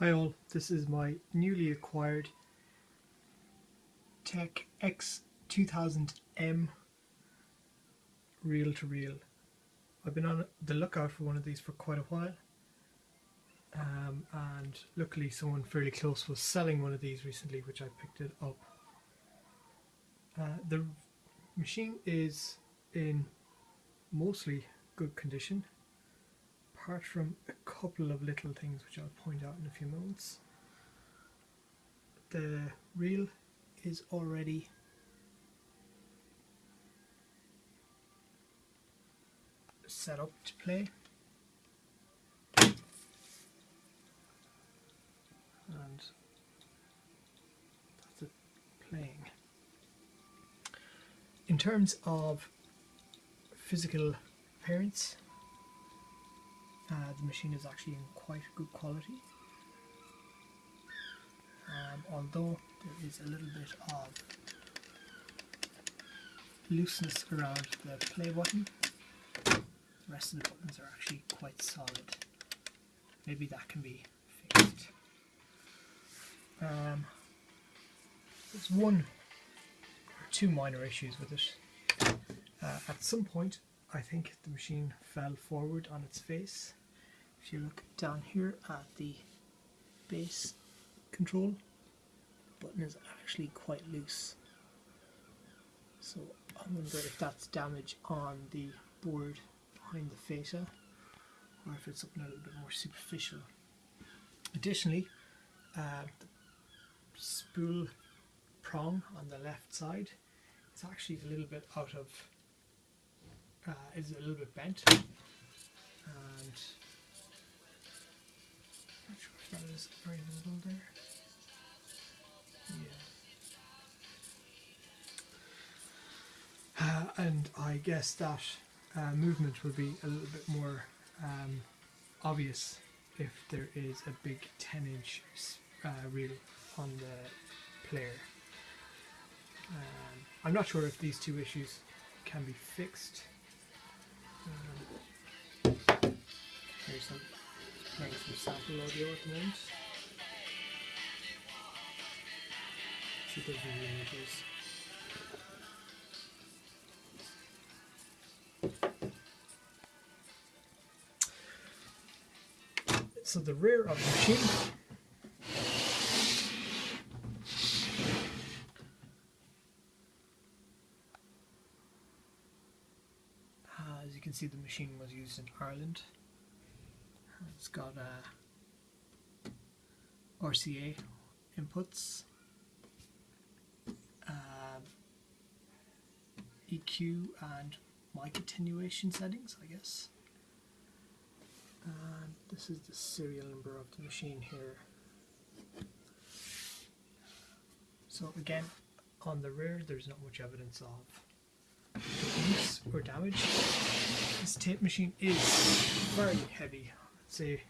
Hi all, this is my newly acquired Teac X2000M reel to reel. I've been on the lookout for one of these for quite a while um, and luckily someone fairly close was selling one of these recently which I picked it up. Uh, the machine is in mostly good condition apart from a couple of little things which I'll point out in a few moments. The reel is already set up to play and that's it playing. In terms of physical appearance uh, the machine is actually in quite good quality. Um, although there is a little bit of looseness around the play button, the rest of the buttons are actually quite solid. Maybe that can be fixed. Um, there's one or two minor issues with it. Uh, at some point I think the machine fell forward on its face if you look down here at the base control the button is actually quite loose. So I wonder if that's damage on the board behind the fascia or if it's something a little bit more superficial. Additionally uh, the spool prong on the left side it's actually a little bit out of uh, is a little bit bent. And that is very little there. Yeah. Uh, and I guess that uh, movement will be a little bit more um, obvious if there is a big 10 inch uh, reel on the player. Um, I'm not sure if these two issues can be fixed. Um, here's some sample. So the rear of the machine. Uh, as you can see the machine was used in Ireland it's got uh, RCA inputs, uh, EQ and mic attenuation settings, I guess. And this is the serial number of the machine here. So again, on the rear there's not much evidence of use or damage. This tape machine is very heavy say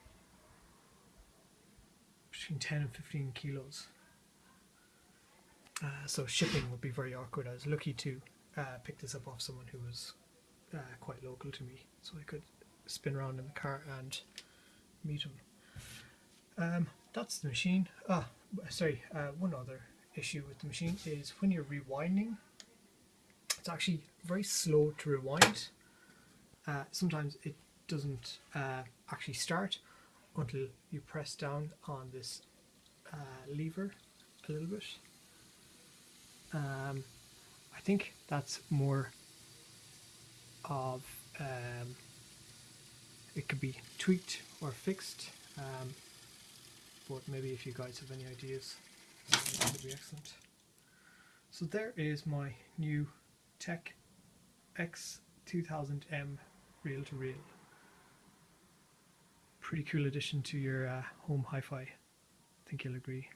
between 10 and 15 kilos. Uh, so shipping would be very awkward. I was lucky to uh, pick this up off someone who was uh, quite local to me, so I could spin around in the car and meet him. Um, that's the machine. Ah, sorry, uh, one other issue with the machine is when you're rewinding, it's actually very slow to rewind. Uh, sometimes it doesn't uh, actually start until you press down on this uh, lever a little bit. Um, I think that's more of um, it could be tweaked or fixed um, but maybe if you guys have any ideas that would be excellent. So there is my new Teac X2000M reel-to-reel pretty cool addition to your uh, home hi-fi. I think you'll agree.